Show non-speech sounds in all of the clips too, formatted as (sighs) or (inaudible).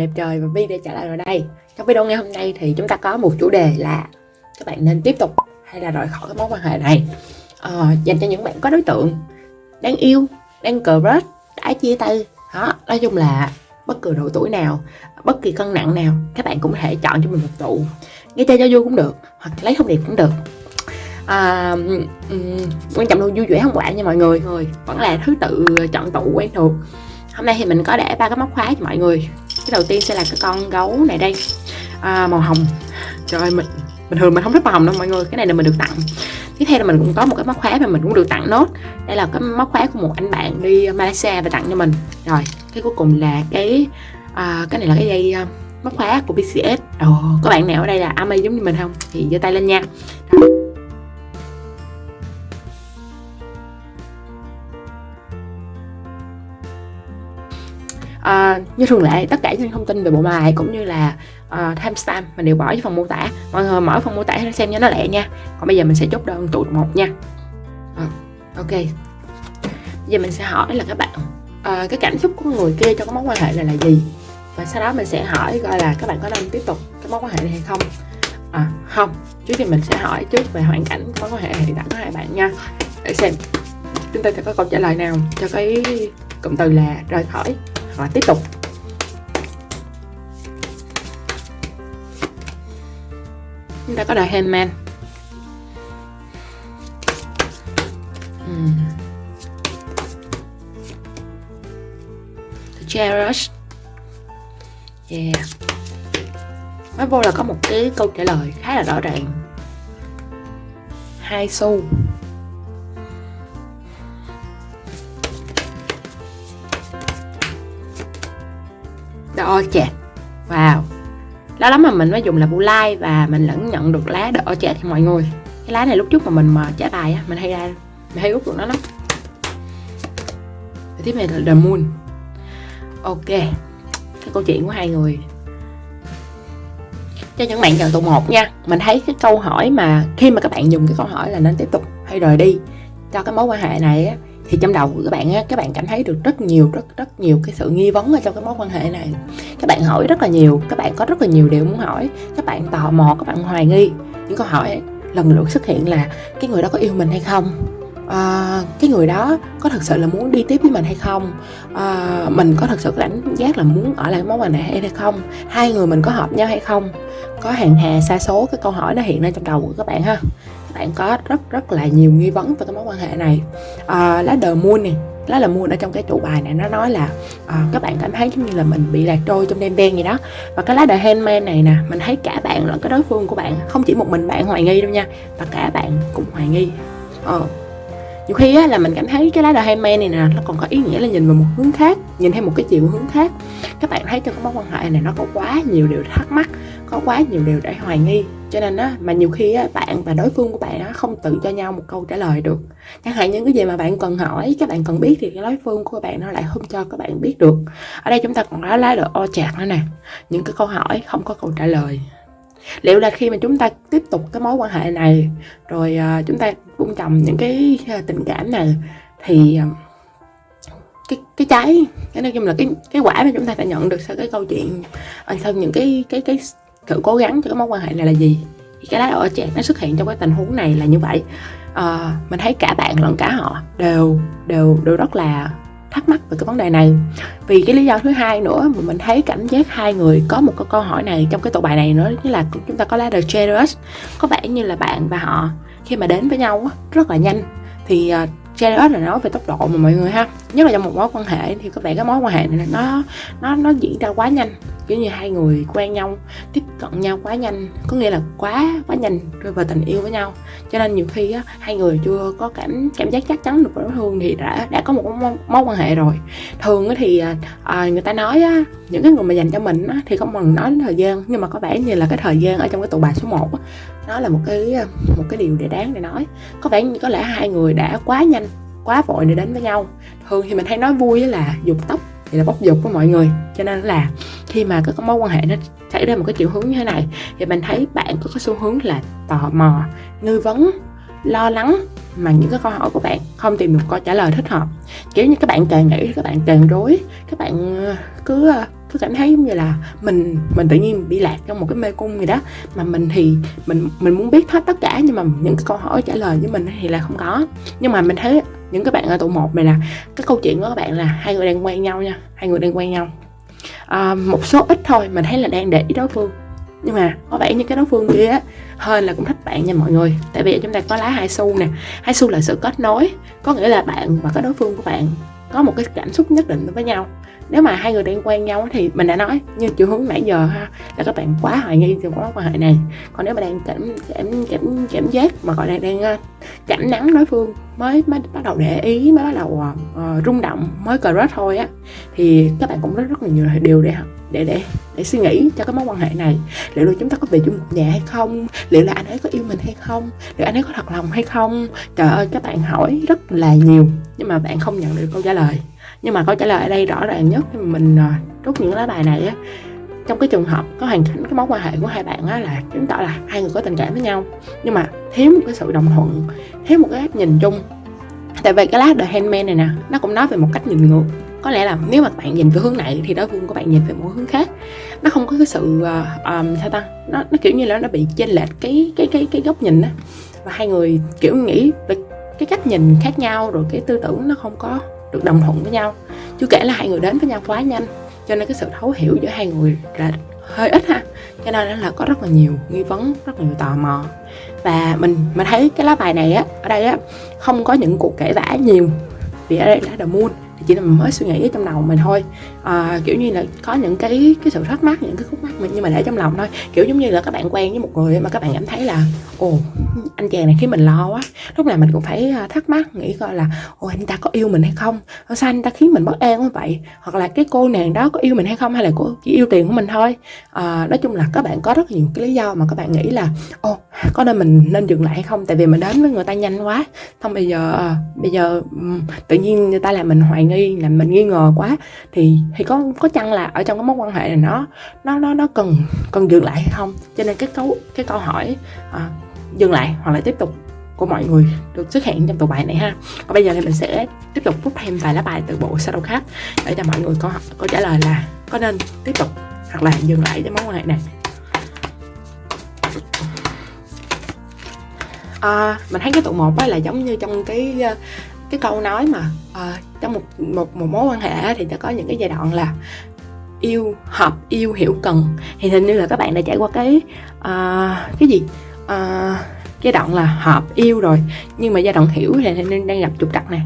đẹp trời và Vi đã trả lời rồi đây. Trong video ngày hôm nay thì chúng ta có một chủ đề là Các bạn nên tiếp tục hay là rời khỏi cái mối quan hệ này. Ờ, Dành cho những bạn có đối tượng Đang yêu, đang cờ rớt đã chia tay. Đó, Nói chung là bất cứ độ tuổi nào, bất kỳ cân nặng nào Các bạn cũng có thể chọn cho mình một tụ. Nghe chơi cho vui cũng được, hoặc lấy thông điệp cũng được. À, um, quan trọng luôn vui vẻ không quản nha mọi người người. Vẫn là thứ tự chọn tụ quen thuộc. Hôm nay thì mình có để ba cái móc khóa cho mọi người cái đầu tiên sẽ là cái con gấu này đây. À, màu hồng. Trời ơi mình bình thường mình không thích màu hồng đâu mọi người cái này là mình được tặng. Tiếp theo là mình cũng có một cái móc khóa mà mình cũng được tặng nốt. Đây là cái móc khóa của một anh bạn đi Malaysia và tặng cho mình. Rồi cái cuối cùng là cái à, cái này là cái dây à, móc khóa của BCS Ồ, có bạn nào ở đây là AMI giống như mình không? Thì giơ tay lên nha. À, như thường lệ tất cả những thông tin về bộ bài cũng như là uh, timestamp mình đều bỏ vào phần mô tả. Mọi người mở phần mô tả để xem cho nó lẹ nha. Còn bây giờ mình sẽ chốt đơn tụ một nha. À, ok. Giờ mình sẽ hỏi là các bạn uh, cái cảm xúc của người kia trong cái mối quan hệ này là gì? Và sau đó mình sẽ hỏi coi là các bạn có nên tiếp tục cái mối quan hệ này hay không? À không. Trước thì mình sẽ hỏi trước về hoàn cảnh mối quan hệ hiện tại của hai bạn nha. Để xem. Chúng ta sẽ có câu trả lời nào cho cái cụm từ là rời khỏi và tiếp tục. Chúng ta có đời handman uhm. The cherish yeah. Nói vô là có một cái câu trả lời khá là rõ ràng. Hai xu. The chẹt wow. Đó lắm mà mình mới dùng là bu lai và mình lẫn nhận được lá the chẹt thì mọi người. Cái lá này lúc trước mà mình mà trả bài á, mình hay ra, mình hay út được nó lắm. Và tiếp này là the moon. Ok. Cái câu chuyện của hai người. Cho những bạn chọn tụ một nha, mình thấy cái câu hỏi mà khi mà các bạn dùng cái câu hỏi là nên tiếp tục hay rời đi cho cái mối quan hệ này á thì trong đầu của các bạn á, các bạn cảm thấy được rất nhiều, rất rất nhiều cái sự nghi vấn ở trong cái mối quan hệ này. Các bạn hỏi rất là nhiều, các bạn có rất là nhiều điều muốn hỏi. Các bạn tò mò, các bạn hoài nghi. Những câu hỏi lần lượt xuất hiện là, cái người đó có yêu mình hay không? À, cái người đó có thật sự là muốn đi tiếp với mình hay không? À, mình có thật sự đánh giác là muốn ở lại mối quan hệ hay không? Hai người mình có hợp nhau hay không? Có hàng hà xa số cái câu hỏi nó hiện lên trong đầu của các bạn ha. Các bạn có rất rất là nhiều nghi vấn về cái mối quan hệ này. À, lá đờ mua này lá là mua ở trong cái trụ bài này nó nói là à, các bạn cảm thấy giống như là mình bị lạc trôi trong đêm đen gì đó. Và cái lá đờ handman này nè mình thấy cả bạn lẫn cái đối phương của bạn không chỉ một mình bạn hoài nghi đâu nha và cả bạn cũng hoài nghi. Ờ nhiều khi á, là mình cảm thấy cái lá đờ men này nè nó còn có ý nghĩa là nhìn vào một hướng khác nhìn theo một cái chiều hướng khác. Các bạn thấy trong cái mối quan hệ này nó có quá nhiều điều thắc mắc có quá nhiều điều để hoài nghi. Cho nên á mà nhiều khi á bạn và đối phương của bạn á không tự cho nhau một câu trả lời được. Chẳng hạn những cái gì mà bạn cần hỏi các bạn cần biết thì cái đối phương của bạn nó lại không cho các bạn biết được. Ở đây chúng ta còn có lá được o chạc nữa nè. Những cái câu hỏi không có câu trả lời liệu là khi mà chúng ta tiếp tục cái mối quan hệ này rồi uh, chúng ta buông trồng những cái uh, tình cảm này thì uh, cái cái trái cái nói chung là cái cái quả mà chúng ta đã nhận được sau cái câu chuyện sau những cái cái cái sự cố gắng cho cái mối quan hệ này là gì? Thì cái lá ở trẻ nó xuất hiện trong cái tình huống này là như vậy. À, mình thấy cả bạn lẫn cả họ đều đều đều rất là thắc mắc về cái vấn đề này. Vì cái lý do thứ hai nữa mà mình thấy cảm giác hai người có một cái câu hỏi này trong cái tổ bài này nữa chính là chúng ta có lá The Generous có vẻ như là bạn và họ khi mà đến với nhau rất là nhanh. Thì à, uh, Generous là nói về tốc độ mà mọi người ha. Nhất là trong một mối quan hệ thì có vẻ cái mối quan hệ này nó nó nó diễn ra quá nhanh. Kiểu như hai người quen nhau tiếp cận nhau quá nhanh có nghĩa là quá quá nhanh rơi vào tình yêu với nhau. Cho nên nhiều khi á, hai người chưa có cảm cảm giác chắc chắn được đối phương thì đã đã có một mối, mối quan hệ rồi. Thường thì à, à, người ta nói á, những cái người mà dành cho mình á, thì không cần nói đến thời gian nhưng mà có vẻ như là cái thời gian ở trong cái tụ bài số 1 á, nó là một cái à, một cái điều để đáng để nói. Có vẻ như có lẽ hai người đã quá nhanh, quá vội để đến với nhau. Thường thì mình hay nói vui là dục tóc, thì là bóc dục của mọi người. Cho nên là khi mà có mối quan hệ nó xảy ra một cái chiều hướng như thế này, thì mình thấy bạn có cái xu hướng là tò mò, nghi vấn, lo lắng mà những cái câu hỏi của bạn không tìm được câu trả lời thích hợp. Kiểu như các bạn càng nghĩ các bạn càng rối, các bạn à, cứ à, cứ cảm thấy giống như là mình mình tự nhiên bị lạc trong một cái mê cung gì đó. Mà mình thì mình mình muốn biết hết tất cả nhưng mà những cái câu hỏi trả lời với mình thì là không có. Nhưng mà mình thấy những cái bạn ở tụ một này là cái câu chuyện của các bạn là hai người đang quen nhau nha hai người đang quen nhau. À, một số ít thôi mình thấy là đang để ý đối phương. Nhưng mà có vẻ như cái đối phương kia á hơn là cũng thích bạn nha mọi người. Tại vì chúng ta có lá hai xu nè hai xu là sự kết nối. Có nghĩa là bạn và cái đối phương của bạn có một cái cảm xúc nhất định với nhau nếu mà hai người đang quen nhau thì mình đã nói như chiều hướng nãy giờ ha là các bạn quá hoài nghi về mối quan hệ này. Còn nếu mà đang cảm cảm cảm cảm giác mà gọi là đang ờ, cảm nắng đối phương mới mới bắt đầu để ý mới bắt đầu uh, rung động mới cờ rớt thôi á thì các bạn cũng rất rất là nhiều điều để để để để suy nghĩ cho cái mối quan hệ này. Liệu là chúng ta có về chung một nhà hay không? Liệu là anh ấy có yêu mình hay không? Liệu anh ấy có thật lòng hay không? Trời ơi các bạn hỏi rất là nhiều nhưng mà bạn không nhận được câu trả lời nhưng mà câu trả lời ở đây rõ ràng nhất mình à, rút những lá bài này á trong cái trường hợp có hoàn cảnh cái mối quan hệ của hai bạn á là chứng tỏ là hai người có tình cảm với nhau. Nhưng mà thiếu một cái sự đồng thuận thiếu một cái cách nhìn chung. Tại vì cái lá The Handman này nè nó cũng nói về một cách nhìn ngược. Có lẽ là nếu mà bạn nhìn về hướng này thì đối phương của bạn nhìn về một hướng khác. Nó không có cái sự uh, um, sao ta? Nó nó kiểu như là nó bị chênh lệch cái cái cái cái góc nhìn á. Và hai người kiểu nghĩ về cái cách nhìn khác nhau rồi cái tư tưởng nó không có được đồng thuận với nhau. Chưa kể là hai người đến với nhau quá nhanh, cho nên cái sự thấu hiểu giữa hai người là hơi ít ha. Cho nên là có rất là nhiều nghi vấn, rất là nhiều tò mò. Và mình mình thấy cái lá bài này á, ở đây á, không có những cuộc kể vã nhiều vì ở đây là the moon thì chỉ là mình mới suy nghĩ ở trong đầu mình thôi. À, kiểu như là có những cái cái sự thắc mắc những cái khúc mắc mình nhưng mà để trong lòng thôi. Kiểu giống như là các bạn quen với một người mà các bạn cảm thấy là ồ anh chàng này khiến mình lo quá. Lúc nào mình cũng phải à, thắc mắc nghĩ coi là ồ anh ta có yêu mình hay không? Sao anh ta khiến mình bất an như vậy? Hoặc là cái cô nàng đó có yêu mình hay không hay là cô chỉ yêu tiền của mình thôi. À, nói chung là các bạn có rất nhiều cái lý do mà các bạn nghĩ là ồ có nên mình nên dừng lại hay không? Tại vì mình đến với người ta nhanh quá. Không bây giờ à, bây giờ tự nhiên người ta làm mình hoài nghi là mình nghi ngờ quá thì thì có có chăng là ở trong cái mối quan hệ này nó nó nó nó cần cần dừng lại hay không? Cho nên cái câu cái câu hỏi à, dừng lại hoặc là tiếp tục của mọi người được xuất hiện trong tụ bài này ha. Còn bây giờ thì mình sẽ tiếp tục rút thêm vài lá bài từ bộ Shadow khác để cho mọi người có có trả lời là có nên tiếp tục hoặc là dừng lại cái mối quan hệ này. À, mình thấy cái tụ một là giống như trong cái cái câu nói mà uh, trong một một một mối quan hệ thì ta có những cái giai đoạn là yêu hợp yêu hiểu cần. Thì hình như là các bạn đã trải qua cái uh, cái gì? Ờ, uh, giai đoạn là hợp yêu rồi. Nhưng mà giai đoạn hiểu thì nên đang gặp trục trặc nè.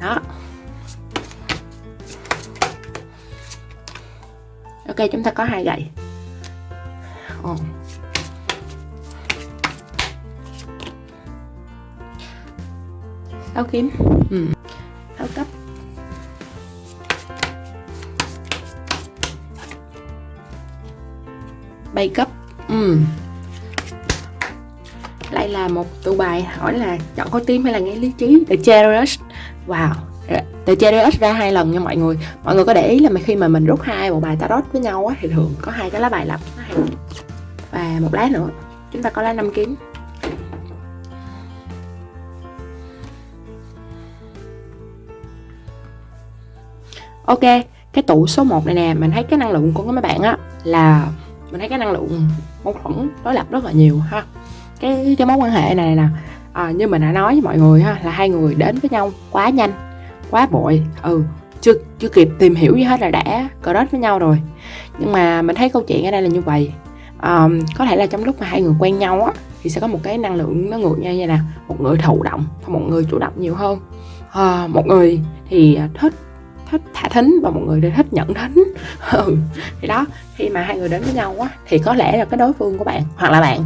Đó. Ok chúng ta có hai gậy. Oh. Áo kiếm. Ừ. áo cấp. Bay cấp. Ừ. lại là một tụ bài hỏi là chọn có tim hay là nghe lý trí? The Chariot. Wow. The Chariot ra hai lần nha mọi người. Mọi người có để ý là khi mà mình rút hai bộ bài tarot với nhau á, thì thường có hai cái lá bài lập và một lá nữa. Chúng ta có lá năm kiếm ok cái tụ số 1 này nè mình thấy cái năng lượng của mấy bạn á là mình thấy cái năng lượng mâu thuẫn đối lập rất là nhiều ha. Cái cái mối quan hệ này nè à, như mình đã nói với mọi người ha là hai người đến với nhau quá nhanh quá bội ừ chưa chưa kịp tìm hiểu gì hết là đã cờ đất với nhau rồi. Nhưng mà mình thấy câu chuyện ở đây là như vậy. À, có thể là trong lúc mà hai người quen nhau á thì sẽ có một cái năng lượng nó ngược nhau như nè một người thụ động và một người chủ động nhiều hơn. À, một người thì thích thích thả thính và một người thì thích nhận thính (laughs) ừ. thì đó khi mà hai người đến với nhau á thì có lẽ là cái đối phương của bạn hoặc là bạn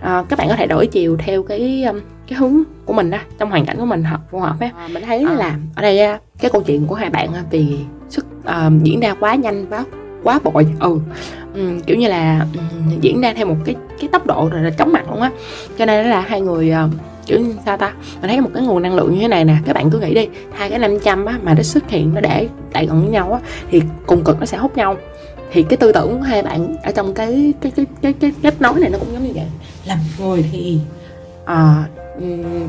à, các bạn có thể đổi chiều theo cái um, cái hướng của mình đó trong hoàn cảnh của mình hợp phù hợp á à, mình thấy à. là ở đây cái câu chuyện của hai bạn vì sức uh, diễn ra quá nhanh quá quá bội ừ um, kiểu như là um, diễn ra theo một cái cái tốc độ rồi là chóng mặt luôn á cho nên là hai người uh, kiểu sao ta? Mình thấy một cái nguồn năng lượng như thế này nè các bạn cứ nghĩ đi hai cái 500 á mà nó xuất hiện nó để tại gần với nhau á thì cùng cực nó sẽ hút nhau. Thì cái tư tưởng của hai bạn ở trong cái cái cái cái cái kết nối này nó cũng giống như vậy. Làm người thì à,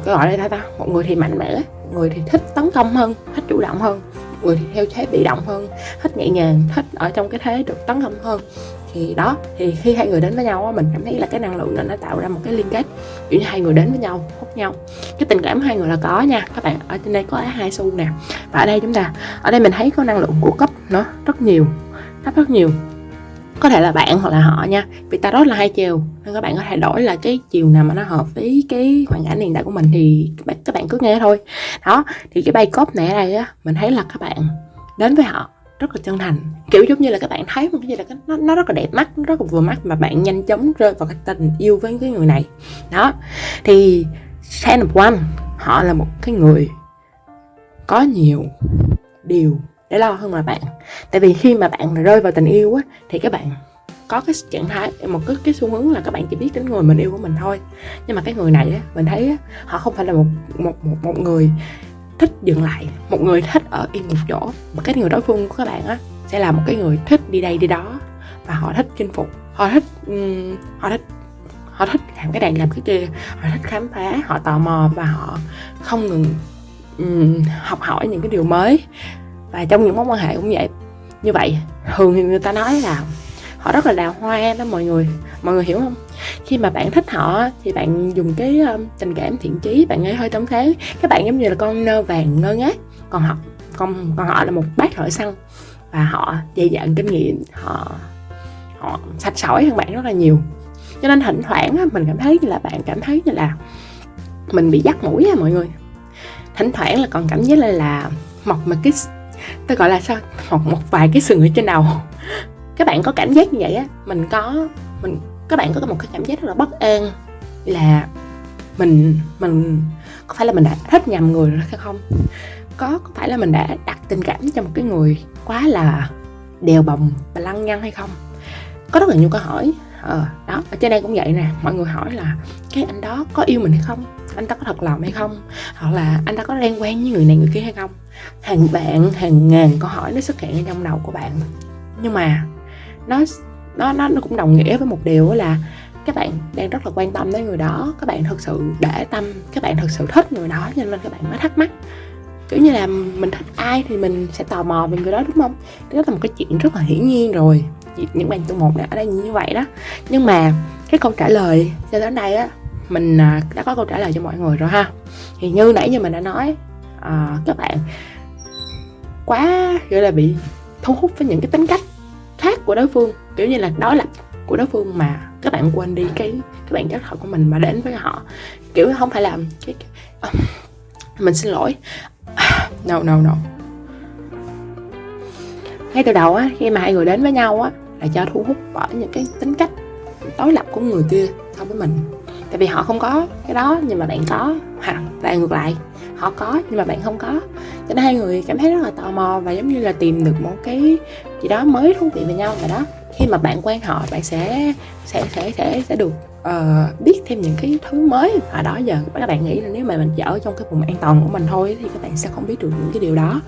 cái gọi là ta ta. Một người thì mạnh mẽ người thì thích tấn công hơn thích chủ động hơn. Người thì theo thế bị động hơn thích nhẹ nhàng thích ở trong cái thế được tấn công hơn thì đó thì khi hai người đến với nhau mình cảm thấy là cái năng lượng đó nó tạo ra một cái liên kết kiểu như hai người đến với nhau hút nhau. Cái tình cảm hai người là có nha các bạn. Ở trên đây có hai xu nè và ở đây chúng ta ở đây mình thấy có năng lượng của cấp nó rất nhiều rất rất nhiều. Có thể là bạn hoặc là họ nha vì tarot là hai chiều nên các bạn có thể đổi là cái chiều nào mà nó hợp với cái hoàn cảnh hiện tại của mình thì các bạn, các bạn cứ nghe thôi. Đó thì cái bay cốt này ở đây á mình thấy là các bạn đến với họ rất là chân thành. Kiểu giống như là các bạn thấy một cái gì là cái nó, nó rất là đẹp mắt nó rất là vừa mắt mà bạn nhanh chóng rơi vào cái tình yêu với cái người này. Đó. Thì Ten of One họ là một cái người có nhiều điều để lo hơn là bạn. Tại vì khi mà bạn rơi vào tình yêu á thì các bạn có cái trạng thái một cái cái xu hướng là các bạn chỉ biết đến người mình yêu của mình thôi. Nhưng mà cái người này á mình thấy á, họ không phải là một một một một người thích dừng lại. Một người thích ở yên một chỗ. Mà cái người đối phương của các bạn á sẽ là một cái người thích đi đây đi đó. Và họ thích chinh phục họ thích um, họ thích họ thích làm cái này làm cái kia họ thích khám phá họ tò mò và họ không ngừng um, học hỏi những cái điều mới. Và trong những mối quan hệ cũng vậy. Như vậy thường thì người ta nói là họ rất là đào hoa đó mọi người. Mọi người hiểu không? Khi mà bạn thích họ thì bạn dùng cái um, tình cảm thiện chí bạn ấy hơi tấm thế. Các bạn giống như là con nơ vàng ngơ ngác. Còn họ còn còn họ là một bác thợ săn và họ dày dặn kinh nghiệm họ họ sạch sỏi hơn bạn rất là nhiều. Cho nên thỉnh thoảng mình cảm thấy là bạn cảm thấy như là mình bị dắt mũi á mọi người. Thỉnh thoảng là còn cảm giác là là mọc một cái tôi gọi là sao? Một một vài cái sừng ở trên đầu các bạn có cảm giác như vậy á, mình có, mình, các bạn có một cái cảm giác rất là bất an là mình mình, có phải là mình đã thích nhầm người rồi hay không? Có có phải là mình đã đặt tình cảm cho một cái người quá là đèo bồng và lăng nhăng hay không? Có rất là nhiều câu hỏi. Ờ đó, ở trên đây cũng vậy nè, mọi người hỏi là cái anh đó có yêu mình hay không? Anh ta có thật lòng hay không? Hoặc là anh ta có đang quen với người này người kia hay không? Hàng bạn, hàng ngàn câu hỏi nó xuất hiện trong đầu của bạn. Nhưng mà nó nó nó cũng đồng nghĩa với một điều là các bạn đang rất là quan tâm đến người đó các bạn thực sự để tâm các bạn thực sự thích người đó cho nên các bạn mới thắc mắc. Kiểu như là mình thích ai thì mình sẽ tò mò về người đó đúng không? Đó là một cái chuyện rất là hiển nhiên rồi. Những bạn tu một đã ở đây như vậy đó. Nhưng mà cái câu trả lời cho đến đây á mình à, đã có câu trả lời cho mọi người rồi ha. Thì như nãy như mình đã nói à, các bạn quá gọi là bị thu hút với những cái tính cách khác của đối phương. Kiểu như là đối lập của đối phương mà các bạn quên đi cái cái bản chất thật của mình mà đến với họ. Kiểu không phải làm cái, cái ờ, mình xin lỗi. (sighs) No no no. Ngay từ đầu á khi mà hai người đến với nhau á là cho thu hút bởi những cái tính cách đối lập của người kia so với mình. Tại vì họ không có cái đó nhưng mà bạn có. Hoặc là ngược lại họ có nhưng mà bạn không có nên hai người cảm thấy rất là tò mò và giống như là tìm được một cái gì đó mới thú vị về nhau và đó. Khi mà bạn quen họ bạn sẽ sẽ sẽ sẽ sẽ được uh, biết thêm những cái thứ mới. Và đó giờ các bạn nghĩ là nếu mà mình chỉ ở trong cái vùng an toàn của mình thôi thì các bạn sẽ không biết được những cái điều đó.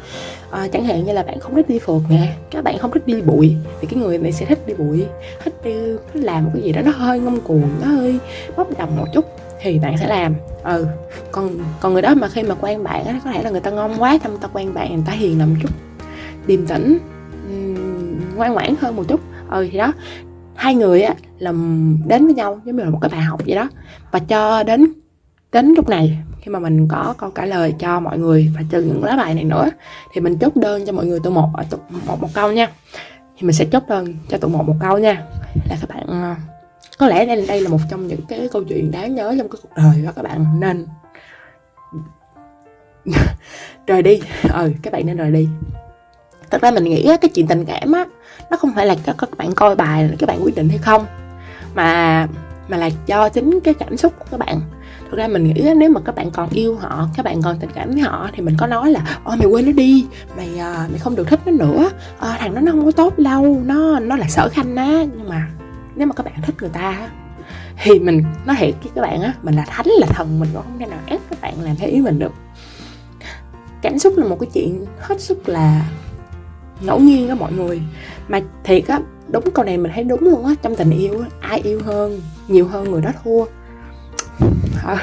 Uh, chẳng hạn như là bạn không thích đi phượt nè các bạn không thích đi bụi thì cái người này sẽ thích đi bụi thích đi thích làm một cái gì đó nó hơi ngông cuồng nó hơi bốc đồng một chút thì bạn sẽ làm. Ừ. Còn còn người đó mà khi mà quen bạn á có thể là người ta ngon quá xong ta quen bạn người ta hiền làm chút điềm tĩnh ngoan ngoãn hơn một chút. Ừ thì đó. Hai người á là đến với nhau giống như là một cái bài học vậy đó. Và cho đến đến lúc này khi mà mình có câu trả lời cho mọi người và trừ những lá bài này nữa thì mình chốt đơn cho mọi người tụ một ở tụ một một câu nha. Thì mình sẽ chốt đơn cho tụ một một câu nha. Là các bạn ờ, có lẽ đây đây là một trong những cái câu chuyện đáng nhớ trong cái cuộc đời và các bạn. Nên (laughs) rời đi. Ừ các bạn nên rời đi. Thật ra mình nghĩ cái chuyện tình cảm á nó không phải là các các bạn coi bài là các bạn quyết định hay không mà mà là do chính cái cảm xúc của các bạn. Thực ra mình nghĩ nếu mà các bạn còn yêu họ các bạn còn tình cảm với họ thì mình có nói là ôi mày quên nó đi. Mày ờ, mày không được thích nó nữa. À, thằng đó nó không có tốt đâu nó nó là sở khanh á. Nhưng mà nếu mà các bạn thích người ta thì mình nói thiệt với các bạn á, mình là thánh, là thần, mình cũng không thể nào ép các bạn làm theo ý mình được. Cảm xúc là một cái chuyện hết sức là ngẫu nhiên đó mọi người. Mà thiệt á, đúng câu này mình thấy đúng luôn á, trong tình yêu á, ai yêu hơn, nhiều hơn người đó thua. (laughs)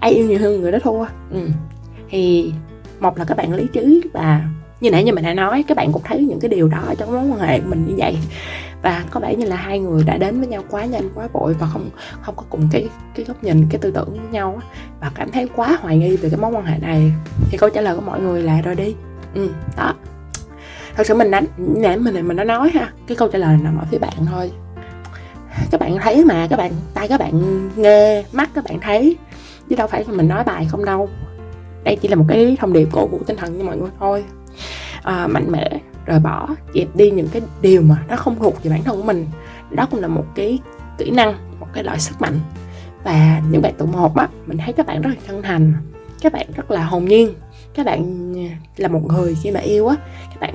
Ai yêu nhiều hơn người đó thua. Ừ. thì một là các bạn lý trí và như nãy như mình đã nói, các bạn cũng thấy những cái điều đó trong mối quan hệ của mình như vậy và có vẻ như là hai người đã đến với nhau quá nhanh quá vội và không không có cùng cái cái góc nhìn cái tư tưởng với nhau và cảm thấy quá hoài nghi về cái mối quan hệ này. Thì câu trả lời của mọi người là rồi đi. Ừ đó. Thật sự mình đã nãy mình mình đã nói ha cái câu trả lời nằm ở phía bạn thôi. Các bạn thấy mà các bạn tay các bạn nghe mắt các bạn thấy chứ đâu phải mình nói bài không đâu. Đây chỉ là một cái thông điệp cổ vũ tinh thần cho mọi người thôi. À, mạnh mẽ rồi bỏ dẹp đi những cái điều mà nó không thuộc về bản thân của mình. Đó cũng là một cái kỹ năng, một cái loại sức mạnh. Và những bạn tụ một á, mình thấy các bạn rất là chân thành, các bạn rất là hồn nhiên, các bạn là một người khi mà yêu á, các bạn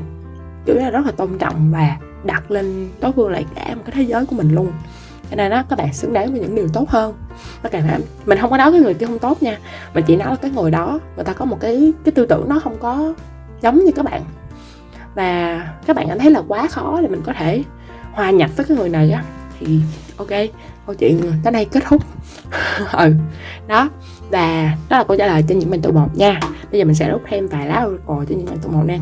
kiểu là rất là tôn trọng và đặt lên đối phương lại cả một cái thế giới của mình luôn. Cho nên đó các bạn xứng đáng với những điều tốt hơn. Tất cả mình không có nói cái người kia không tốt nha, mình chỉ nói là cái người đó, người ta có một cái cái tư tưởng nó không có giống như các bạn và các bạn cảm thấy là quá khó để mình có thể hòa nhập với cái người này á thì ok câu chuyện tới đây kết thúc. (laughs) Ừ đó và đó là câu trả lời cho những bạn tụ một nha. Bây giờ mình sẽ đốt thêm vài lá oracle cho những bạn tụ một nè.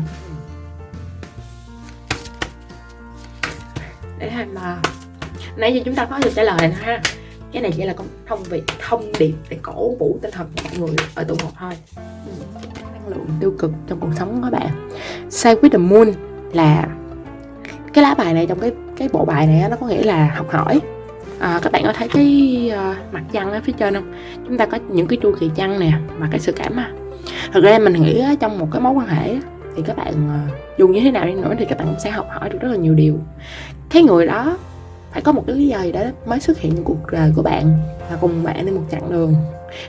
Để làm mà nãy giờ chúng ta có được trả lời nè ha. Cái này chỉ là thông việc thông điệp để cổ vũ tinh thần của mọi người ở tụ một thôi. Ừ, lượng tiêu cực trong cuộc sống của các bạn. Say with the Moon là cái lá bài này trong cái cái bộ bài này nó có nghĩa là học hỏi. À, các bạn có thấy cái uh, mặt trăng ở phía trên không? Chúng ta có những cái chu kỳ trăng nè và cái sự cảm à thật ra mình nghĩ uh, trong một cái mối quan hệ thì các bạn uh, dù như thế nào đi nữa thì các bạn cũng sẽ học hỏi được rất là nhiều điều. Cái người đó phải có một cái lý do gì đó mới xuất hiện trong cuộc đời của bạn và cùng bạn đi một chặng đường.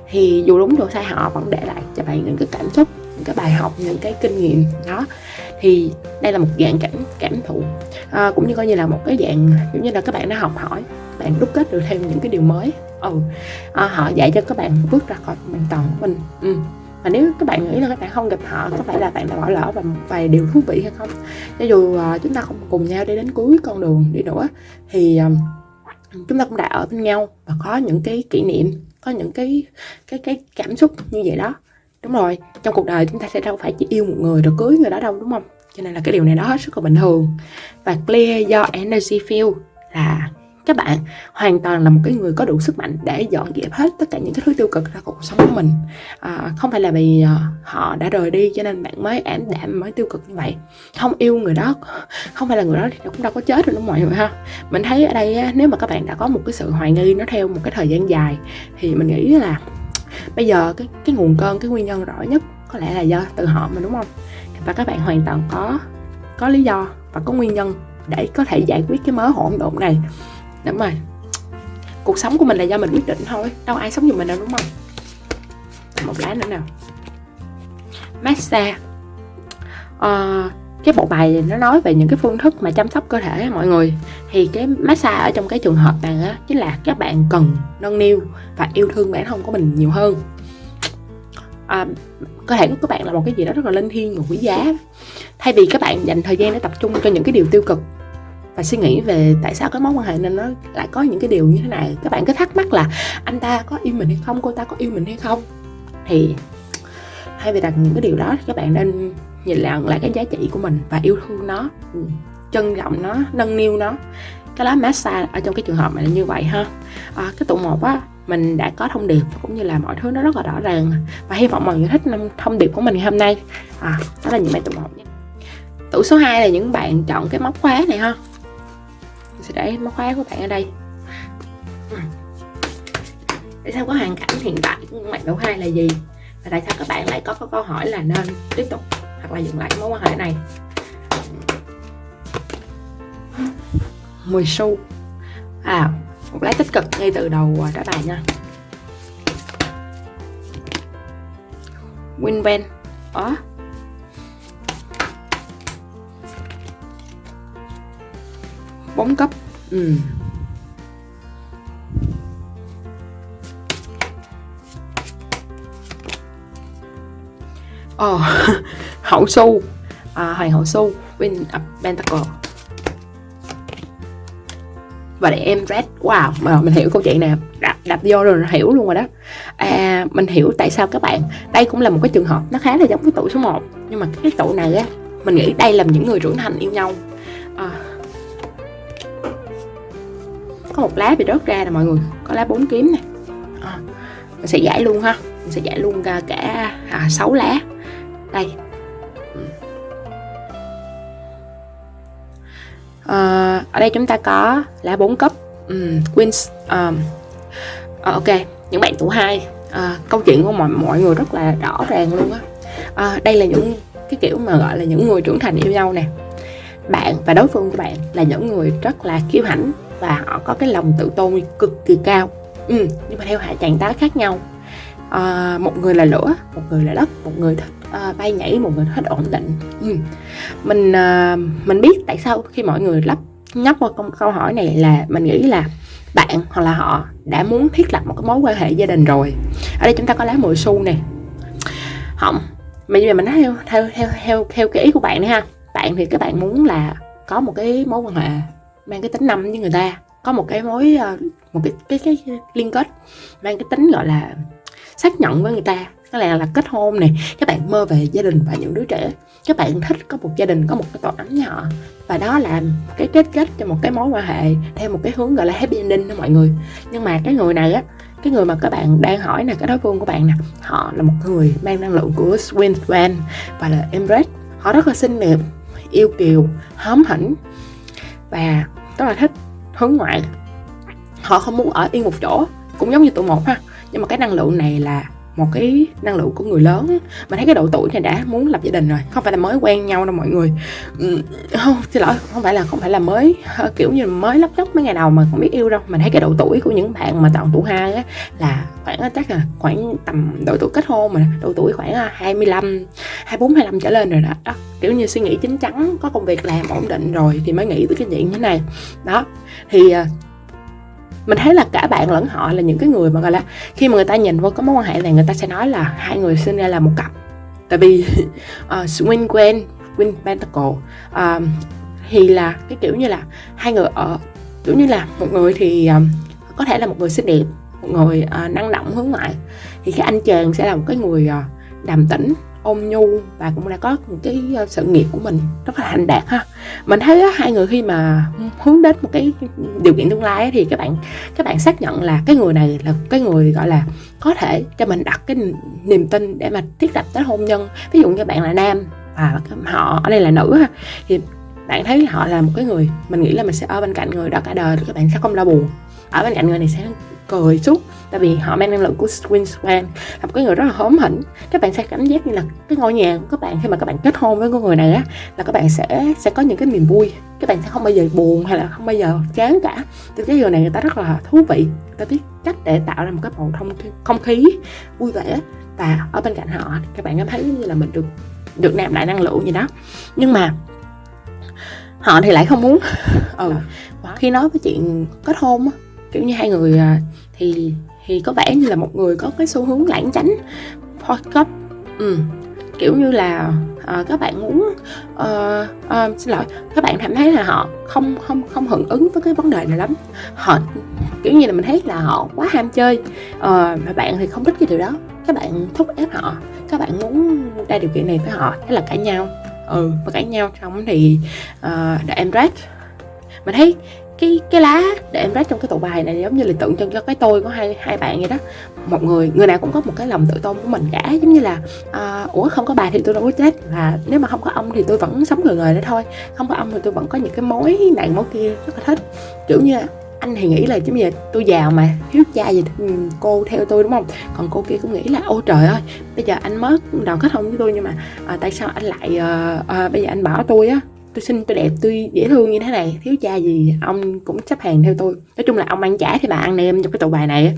Thì dù đúng dù sai họ vẫn để lại cho bạn những cái cảm xúc cái bài học những cái kinh nghiệm đó. Thì đây là một dạng cảm cảm thụ. À, cũng như coi như là một cái dạng giống như là các bạn đã học hỏi bạn đúc kết được thêm những cái điều mới. Ừ à, họ dạy cho các bạn bước ra khỏi hoàn toàn của mình. Ừ và nếu các bạn nghĩ là các bạn không gặp họ có phải là bạn đã bỏ lỡ và một vài điều thú vị hay không? Cho dù uh, chúng ta không cùng nhau đi đến cuối con đường đi nữa thì uh, chúng ta cũng đã ở bên nhau và có những cái kỷ niệm có những cái cái cái cảm xúc như vậy đó đúng rồi trong cuộc đời chúng ta sẽ đâu phải chỉ yêu một người rồi cưới người đó đâu đúng không? Cho nên là cái điều này nó hết sức là bình thường. Và clear your energy field là các bạn hoàn toàn là một cái người có đủ sức mạnh để dọn dẹp hết tất cả những cái thứ tiêu cực ra cuộc sống của mình. À, không phải là vì à, họ đã rời đi cho nên bạn mới ảm đạm mới tiêu cực như vậy. Không yêu người đó không phải là người đó thì cũng đâu có chết rồi đúng mọi người ha. Mình thấy ở đây nếu mà các bạn đã có một cái sự hoài nghi nó theo một cái thời gian dài thì mình nghĩ là bây giờ cái cái nguồn cơn cái nguyên nhân rõ nhất có lẽ là do từ họ mà đúng không? Và các bạn hoàn toàn có có lý do và có nguyên nhân để có thể giải quyết cái mớ hỗn độn này. Đúng rồi cuộc sống của mình là do mình quyết định thôi đâu ai sống giùm mình đâu đúng không? Một lá nữa nào. Massage. Uh, cái bộ bài nó nói về những cái phương thức mà chăm sóc cơ thể mọi người. Thì cái massage ở trong cái trường hợp này á chính là các bạn cần nâng niu và yêu thương bản thân của mình nhiều hơn. À, cơ thể của các bạn là một cái gì đó rất là linh thiêng và quý giá. Thay vì các bạn dành thời gian để tập trung cho những cái điều tiêu cực và suy nghĩ về tại sao cái mối quan hệ nên nó lại có những cái điều như thế này các bạn cứ thắc mắc là anh ta có yêu mình hay không cô ta có yêu mình hay không? Thì thay vì đặt những cái điều đó thì các bạn nên nhìn lại lại cái giá trị của mình và yêu thương nó ừ, trân trọng nó nâng niu nó. Cái lá massage ở trong cái trường hợp này là như vậy ha. À, cái tụ một á mình đã có thông điệp cũng như là mọi thứ nó rất là rõ ràng. Và hy vọng mọi người thích thông điệp của mình ngày hôm nay. À, đó là những bạn tụ một nhé tủ số 2 là những bạn chọn cái móc khóa này ha. Mình sẽ để móc khóa của bạn ở đây. Ừ. tại sao có hoàn cảnh hiện tại của bạn tụ hai là gì. Và tại sao các bạn lại có, có câu hỏi là nên tiếp tục hoặc là dừng lại mối quan hệ này. 10 xu. À một lá tích cực ngay từ đầu trả bài nha. Winven đó. Bốn cấp. Ừ. Ồ, oh, hậu su à, Hoàng hậu su Win of Pentacle và để em red wow mà mình hiểu câu chuyện nè. Đạp, đạp vô rồi hiểu luôn rồi đó. À, mình hiểu tại sao các bạn đây cũng là một cái trường hợp nó khá là giống với tụ số 1 nhưng mà cái tụ này á mình nghĩ đây là những người trưởng thành yêu nhau. À, có một lá bị rớt ra nè mọi người có lá bốn kiếm nè. À, mình sẽ giải luôn ha. Mình sẽ giải luôn cả, cả à, 6 lá. Đây à, ở đây chúng ta có lá bốn cấp um, ừ, Queens um, à, ok những bạn tuổi hai. À, câu chuyện của mọi mọi người rất là rõ ràng luôn á. À, đây là những cái kiểu mà gọi là những người trưởng thành yêu nhau nè. Bạn và đối phương của bạn là những người rất là kiêu hãnh và họ có cái lòng tự tôn cực kỳ cao. Ừ, nhưng mà theo hạ trạng thái khác nhau à, một người là lửa một người là đất một người thích à, ờ, bay nhảy một người thích ổn định. Ừ. mình à, mình biết tại sao khi mọi người lắp nhắc qua câu, câu hỏi này là mình nghĩ là bạn hoặc là họ đã muốn thiết lập một cái mối quan hệ gia đình rồi. Ở đây chúng ta có lá mười xu nè. Không bây giờ mình nói theo theo theo theo theo cái ý của bạn đi ha. Bạn thì các bạn muốn là có một cái mối quan hệ mang cái tính năm với người ta có một cái mối một cái cái cái liên kết mang cái tính gọi là xác nhận với người ta. Có lẽ là kết hôn này các bạn mơ về gia đình và những đứa trẻ. Các bạn thích có một gia đình, có một cái tổ ấm nhỏ. Và đó là cái kết kết cho một cái mối quan hệ theo một cái hướng gọi là happy ending đó mọi người. Nhưng mà cái người này á, cái người mà các bạn đang hỏi là cái đối phương của bạn nè, họ là một người mang năng lượng của Swin Swan và là Embrace họ rất là xinh đẹp, yêu kiều, hóm hỉnh và rất là thích hướng ngoại. Họ không muốn ở yên một chỗ, cũng giống như tụi một ha nhưng mà cái năng lượng này là một cái năng lượng của người lớn mình thấy cái độ tuổi này đã muốn lập gia đình rồi. Không phải là mới quen nhau đâu mọi người. Ừ, không xin lỗi không phải là không phải là mới kiểu như mới lóc nhóc mấy ngày đầu mà không biết yêu đâu. Mình thấy cái độ tuổi của những bạn mà chọn tuổi hai á là khoảng chắc là khoảng tầm độ tuổi kết hôn mà độ tuổi khoảng 25 24 25 trở lên rồi đó, đó kiểu như suy nghĩ chín chắn có công việc làm ổn định rồi thì mới nghĩ tới cái chuyện như thế này. Đó thì à, mình thấy là cả bạn lẫn họ là những cái người mà gọi là khi mà người ta nhìn vô cái mối quan hệ này người ta sẽ nói là hai người sinh ra là một cặp. Tại vì (laughs) ờ, uh, swing quen Win Pentacle uh, thì là cái kiểu như là hai người ở kiểu như là một người thì um, có thể là một người xinh đẹp một người uh, năng động hướng ngoại. Thì cái anh chàng sẽ là một cái người uh, đàm tĩnh ôn nhu và cũng đã có một cái ờ, sự nghiệp của mình rất là thành đạt ha. Mình thấy đó, hai người khi mà hướng đến một cái điều kiện tương lai thì các bạn các bạn xác nhận là cái người này là cái người gọi là có thể cho mình đặt cái niềm tin để mà thiết lập tới hôn nhân. Ví dụ như bạn là nam và họ ở đây là nữ ha thì bạn thấy họ là một cái người mình nghĩ là mình sẽ ở bên cạnh người đó cả đời các bạn sẽ không đau buồn. Ở bên cạnh người này sẽ cười suốt. Tại vì họ mang năng lượng của Swan là một cái người rất là hóm hỉnh. Các bạn sẽ cảm giác như là cái ngôi nhà của các bạn khi mà các bạn kết hôn với người này á là các bạn sẽ sẽ có những cái niềm vui. Các bạn sẽ không bao giờ buồn hay là không bao giờ chán cả. Thì cái người này người ta rất là thú vị. Người ta biết cách để tạo ra một cái bầu không không khí vui vẻ. Và ở bên cạnh họ các bạn cảm thấy như là mình được được nạp lại năng lượng gì đó. Nhưng mà họ thì lại không muốn. Ừ khi nói với chuyện kết hôn á kiểu như hai người à, thì thì có vẻ như là một người có cái xu hướng lãng tránh podcast. Ừ. kiểu như là uh, các bạn muốn uh, uh, xin lỗi các bạn cảm thấy là họ không không không hưởng ứng với cái vấn đề này lắm. Họ kiểu như là mình thấy là họ quá ham chơi uh, mà bạn thì không thích cái điều đó. Các bạn thúc ép họ các bạn muốn ra điều kiện này với họ thế là cãi nhau. Ừ và cãi nhau xong thì uh, the Emirates mình thấy cái cái lá để em rách trong cái tụ bài này giống như là tượng trưng cho cái tôi của hai hai bạn vậy đó. Một người người nào cũng có một cái lòng tự tôn của mình cả giống như là à, ủa không có bà thì tôi đâu có chết và nếu mà không có ông thì tôi vẫn sống người người đó thôi không có ông thì tôi vẫn có những cái mối này mối kia rất là thích. Kiểu như anh thì nghĩ là chứ bây giờ tôi giàu mà thiếu cha gì cô theo tôi đúng không? Còn cô kia cũng nghĩ là ôi trời ơi bây giờ anh mất đoàn kết hôn với tôi nhưng mà à, tại sao anh lại à, à, bây giờ anh bỏ tôi á? Tôi xinh tôi đẹp tôi dễ thương như thế này. Thiếu cha gì ông cũng chấp hàng theo tôi. Nói chung là ông ăn trả thì bà ăn em trong cái tụ bài này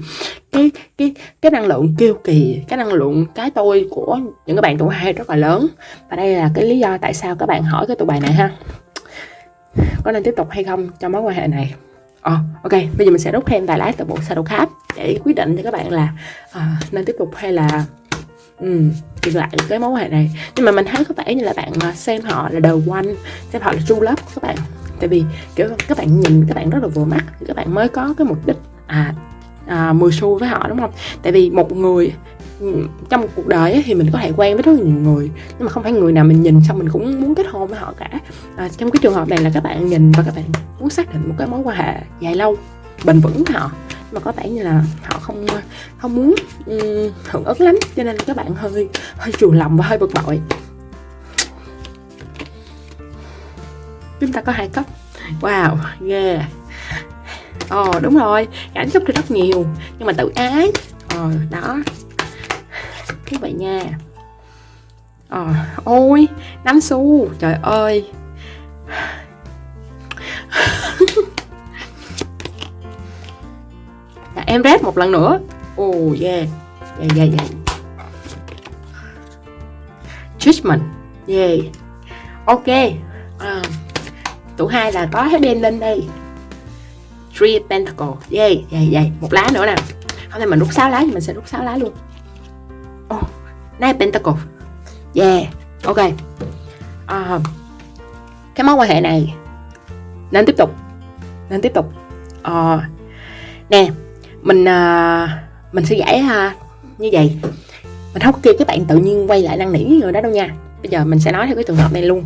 cái cái cái năng lượng kêu kỳ cái năng lượng cái tôi của những cái bạn tụ hai rất là lớn. Và đây là cái lý do tại sao các bạn hỏi cái tụ bài này ha. Có nên tiếp tục hay không trong mối quan hệ này? Ờ, oh, ok, bây giờ mình sẽ rút thêm vài lá từ bộ Shadow Card để quyết định cho các bạn là uh, nên tiếp tục hay là ừ, dừng lại cái mối quan hệ này. Nhưng mà mình thấy có vẻ như là bạn à, xem họ là đầu quanh, xem họ là true love các bạn. Tại vì kiểu các bạn nhìn các bạn rất là vừa mắt các bạn mới có cái mục đích à, à 10 xu với họ đúng không? Tại vì một người ừ, trong một cuộc đời thì mình có thể quen với rất nhiều người nhưng mà không phải người nào mình nhìn xong mình cũng muốn kết hôn với họ cả. À, trong cái trường hợp này là các bạn nhìn và các bạn muốn xác định một cái mối quan hệ dài lâu bền vững với họ mà có vẻ như là họ không không muốn um, hưởng ứng lắm cho nên các bạn hơi hơi chùn lòng và hơi bực bội. Chúng ta có hai cấp wow yeah ồ oh, đúng rồi cảm xúc thì rất nhiều nhưng mà tự ái. Ờ oh, đó. Như vậy nha. Ờ oh, ôi nắm xu trời ơi. Em rep một lần nữa. Oh yeah. Yeah yeah yeah. Judgment. Yeah. Ok. À, tụ hai là có happy ending đây. Three pentacle yeah yeah yeah. Một lá nữa nè. Hôm nay mình rút 6 lá thì mình sẽ rút 6 lá luôn. Oh nine pentacle yeah. Ok. À, cái mối quan hệ này. Nên tiếp tục. Nên tiếp tục. À, nè mình uh, mình sẽ giải uh, như vậy. Mình không có kêu các bạn tự nhiên quay lại năn nỉ người đó đâu nha. Bây giờ mình sẽ nói theo cái trường hợp này luôn.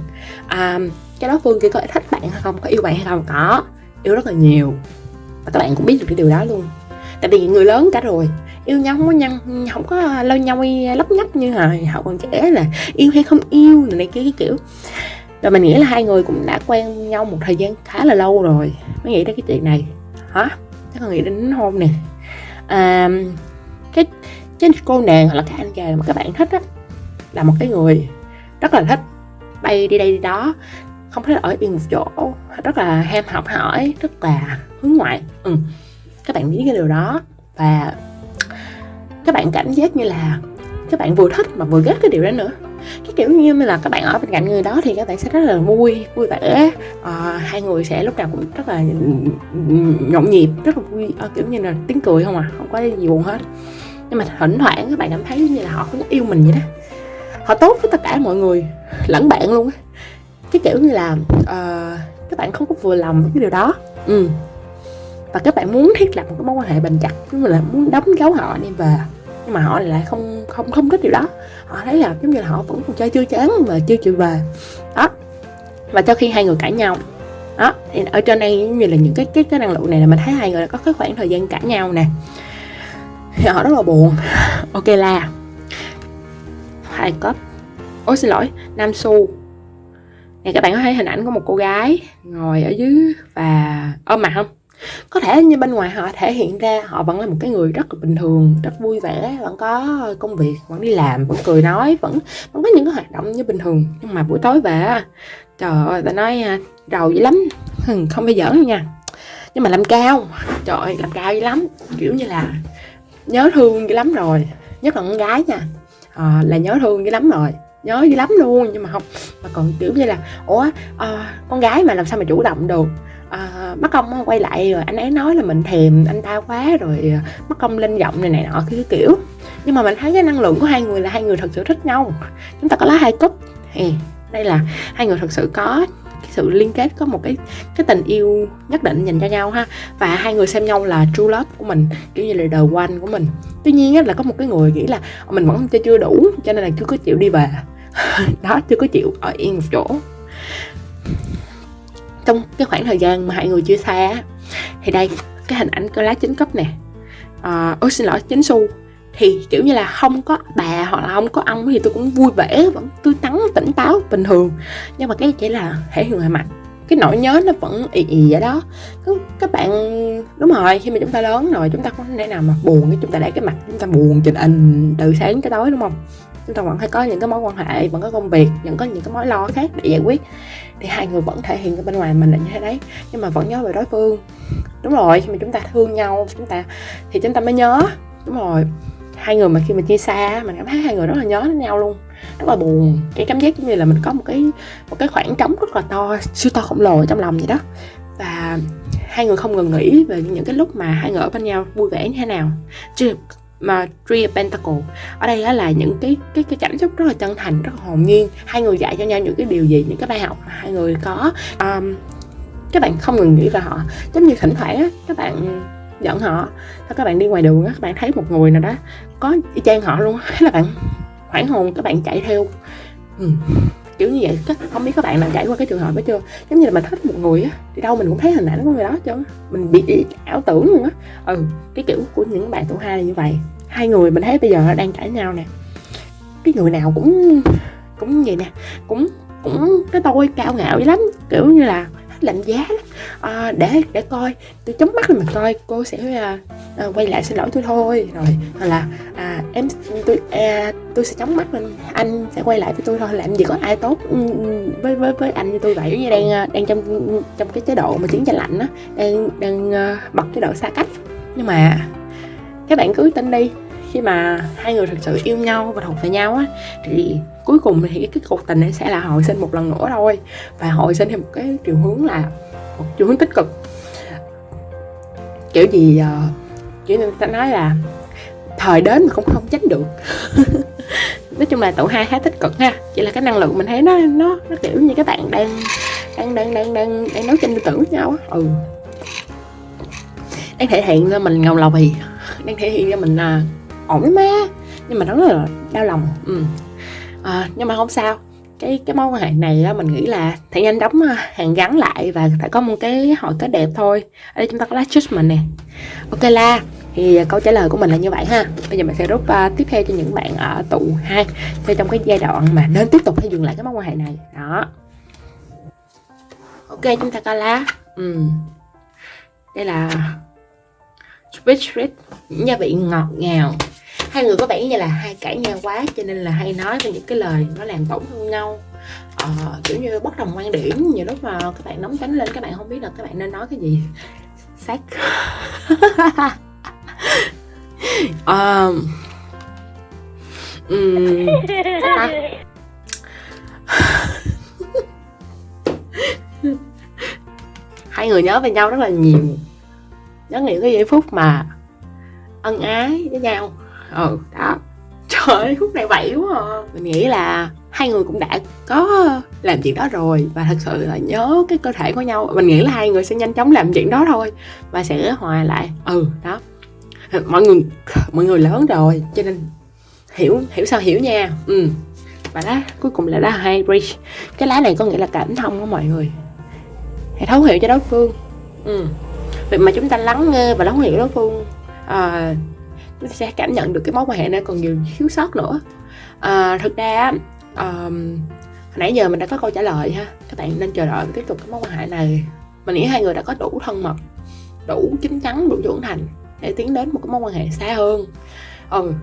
À, cái đó phương kia có thích bạn hay không? Có yêu bạn hay không? Có. Yêu rất là nhiều. Và các bạn cũng biết được cái điều đó luôn. Tại vì người lớn cả rồi. Yêu nhau không có nhăn không có lâu nhau lấp nhấp như hồi họ còn trẻ là yêu hay không yêu này kia cái kiểu. Rồi mình nghĩ là hai người cũng đã quen nhau một thời gian khá là lâu rồi mới nghĩ đến cái chuyện này. Hả? Chắc là nghĩ đến hôn nè à, cái cái cô nàng hoặc là cái anh chàng mà các bạn thích á là một cái người rất là thích bay đi đây đi đó không thích ở yên một chỗ rất là ham học hỏi rất là hướng ngoại ừ. các bạn biết cái điều đó và các bạn cảm giác như là các bạn vừa thích mà vừa ghét cái điều đó nữa cái kiểu như là các bạn ở bên cạnh người đó thì các bạn sẽ rất là vui vui vẻ. À, hai người sẽ lúc nào cũng rất là nhộn nhịp rất là vui. À, kiểu như là tiếng cười không à không có gì buồn hết. Nhưng mà thỉnh thoảng các bạn cảm thấy như là họ cũng yêu mình vậy đó. Họ tốt với tất cả mọi người lẫn bạn luôn á. Cái kiểu như là uh, các bạn không có vừa lòng với cái điều đó. Ừ. Và các bạn muốn thiết lập một cái mối quan hệ bền chặt tức là muốn đóng dấu họ đi về nhưng mà họ lại không không không thích điều đó. Họ thấy là giống như là họ vẫn còn chơi chưa chán và chưa chịu về. Đó. Và cho khi hai người cãi nhau, đó, thì ở trên đây giống như là những cái cái cái năng lượng này là mình thấy hai người có cái khoảng thời gian cãi nhau nè. Thì họ rất là buồn. (laughs) Ok là, hai cấp ôi, xin lỗi, nam su nè các bạn có thấy hình ảnh của một cô gái ngồi ở dưới và, ôm mặt không? Có thể như bên ngoài họ thể hiện ra họ vẫn là một cái người rất là bình thường rất vui vẻ vẫn có công việc vẫn đi làm vẫn cười nói vẫn vẫn có những cái hoạt động như bình thường. Nhưng mà buổi tối về trời ơi ta nói à, rầu dữ lắm. Không phải giỡn đâu nha. Nhưng mà làm cao trời ơi làm cao dữ lắm. Kiểu như là nhớ thương dữ lắm rồi nhất là con gái nha. À, là nhớ thương dữ lắm rồi nhớ dữ lắm luôn. Nhưng mà không mà còn kiểu như là ủa à, con gái mà làm sao mà chủ động được? À, mắt công quay lại rồi anh ấy nói là mình thèm anh ta quá rồi à, mắt công lên giọng này này nọ cái kiểu. Nhưng mà mình thấy cái năng lượng của hai người là hai người thật sự thích nhau. Chúng ta có lá hai cúp. Thì đây là hai người thật sự có cái sự liên kết có một cái cái tình yêu nhất định dành cho nhau ha. Và hai người xem nhau là true love của mình kiểu như là the one của mình. Tuy nhiên á là có một cái người nghĩ là ờ, mình vẫn chưa chưa đủ cho nên là chưa có chịu đi về. (laughs) Đó chưa có chịu ở yên một chỗ trong cái khoảng thời gian mà hai người chia xa thì đây cái hình ảnh cái lá chính cấp nè. À, ôi xin lỗi chính xu. Thì kiểu như là không có bà hoặc là không có ông thì tôi cũng vui vẻ vẫn tươi tắn tỉnh táo bình thường. Nhưng mà cái chỉ là thể hiện ngoài mặt cái nỗi nhớ nó vẫn ì ì vậy đó. Các, các bạn đúng rồi khi mà chúng ta lớn rồi chúng ta không thể nào mà buồn cái chúng ta để cái mặt chúng ta buồn trên anh từ sáng tới tối đúng không? Chúng ta vẫn phải có những cái mối quan hệ, vẫn có công việc, vẫn có những cái mối lo khác để giải quyết. Thì hai người vẫn thể hiện ra bên ngoài mình là như thế đấy, nhưng mà vẫn nhớ về đối phương. Đúng rồi, khi mà chúng ta thương nhau, chúng ta, thì chúng ta mới nhớ. Đúng rồi, hai người mà khi mà chia xa, mình cảm thấy hai người rất là nhớ đến nhau luôn. Rất là buồn, cái cảm giác như là mình có một cái một cái khoảng trống rất là to, siêu to khổng lồ trong lòng vậy đó. Và hai người không ngừng nghĩ về những cái lúc mà hai người ở bên nhau vui vẻ như thế nào. Chứ mà Three of Pentacle ở đây là những cái cái cái cảm xúc rất là chân thành rất là hồn nhiên. Hai người dạy cho nhau những cái điều gì những cái bài học mà hai người có. Um, các bạn không ngừng nghĩ về họ. Giống như thỉnh thoảng á các bạn hấp họ các bạn đi ngoài đường á các bạn thấy một người nào đó có y chang họ luôn thế là bạn hoảng hồn các bạn chạy theo. Ừ kiểu như vậy không biết các bạn nào trải qua cái trường hợp đó chưa? Giống như là mình thích một người á, thì đâu mình cũng thấy hình ảnh của người đó chứ mình bị ảo tưởng luôn á. Ừ cái kiểu của những bạn tuổi hai là như vậy. Hai người mình thấy bây giờ đang cãi nhau nè. Cái người nào cũng cũng vậy nè. Cũng cũng cái tôi cao ngạo dữ lắm. Kiểu như là lạnh giá lắm. À, để để coi tôi chống mắt lên mình coi cô sẽ à, à, quay lại xin lỗi tôi thôi. Rồi hoặc là à, em tôi à, tôi sẽ chống mắt lên anh sẽ quay lại với tôi thôi. Làm gì có ai tốt ừ, với với với anh như tôi vậy. Như đang à, đang trong trong cái chế độ mà chiến tranh lạnh á đang đang à, bật chế độ xa cách. Nhưng mà các bạn cứ tin đi khi mà hai người thực sự yêu nhau và thuộc về nhau á thì cuối cùng thì cái cuộc tình này sẽ là hồi sinh một lần nữa thôi. Và hồi sinh thì một cái chiều hướng là một chiều hướng tích cực. Kiểu gì uh, kiểu ta nói là thời đến mà cũng không tránh được. (laughs) Nói chung là tụ hai khá tích cực ha. Chỉ là cái năng lượng mình thấy nó nó nó kiểu như các bạn đang đang đang đang đang đang nấu tranh tư tưởng với nhau á. Ừ. Đang thể hiện ra mình ngầu lầu thì đang thể hiện ra mình là ổn lắm á nhưng mà rất là đau lòng. Ừ. à, nhưng mà không sao. Cái cái mối quan hệ này á, mình nghĩ là phải nhanh đóng à, hàng gắn lại và phải có một cái hội kết đẹp thôi. Ở đây chúng ta có lá mình nè. Ok la. Thì câu trả lời của mình là như vậy ha. Bây giờ mình sẽ rút uh, tiếp theo cho những bạn ở tụ hai cho trong cái giai đoạn mà nên tiếp tục hay dừng lại cái mối quan hệ này. Đó. Ok chúng ta có lá ừ. đây là sweet sweet. Những gia vị ngọt ngào hai người có vẻ như là hai cãi nhau quá cho nên là hay nói về những cái lời nó làm tổn thương nhau. Ờ, kiểu như bất đồng quan điểm nhiều lúc mà các bạn nóng tính lên các bạn không biết là các bạn nên nói cái gì. Xác. (laughs) um, um, (laughs) hai người nhớ về nhau rất là nhiều. Nhớ những cái giây phút mà ân ái với nhau ừ đó. Trời ơi khúc này bậy quá à. mình nghĩ là hai người cũng đã có làm chuyện đó rồi và thật sự là nhớ cái cơ thể của nhau. Mình nghĩ là hai người sẽ nhanh chóng làm chuyện đó thôi và sẽ hòa lại. Ừ đó. Mọi người mọi người lớn rồi cho nên hiểu hiểu sao hiểu nha. Ừ. Và đó cuối cùng là lá hai bridge. Cái lá này có nghĩa là cảm thông của mọi người. Hãy thấu hiểu cho đối phương. Ừ. Việc mà chúng ta lắng nghe và lắng hiểu đối phương à, sẽ cảm nhận được cái mối quan hệ này còn nhiều thiếu sót nữa. À, thực ra um, hồi nãy giờ mình đã có câu trả lời ha. Các bạn nên chờ đợi tiếp tục cái mối quan hệ này. Mình nghĩ hai người đã có đủ thân mật đủ chín chắn đủ trưởng thành để tiến đến một cái mối quan hệ xa hơn. Ừ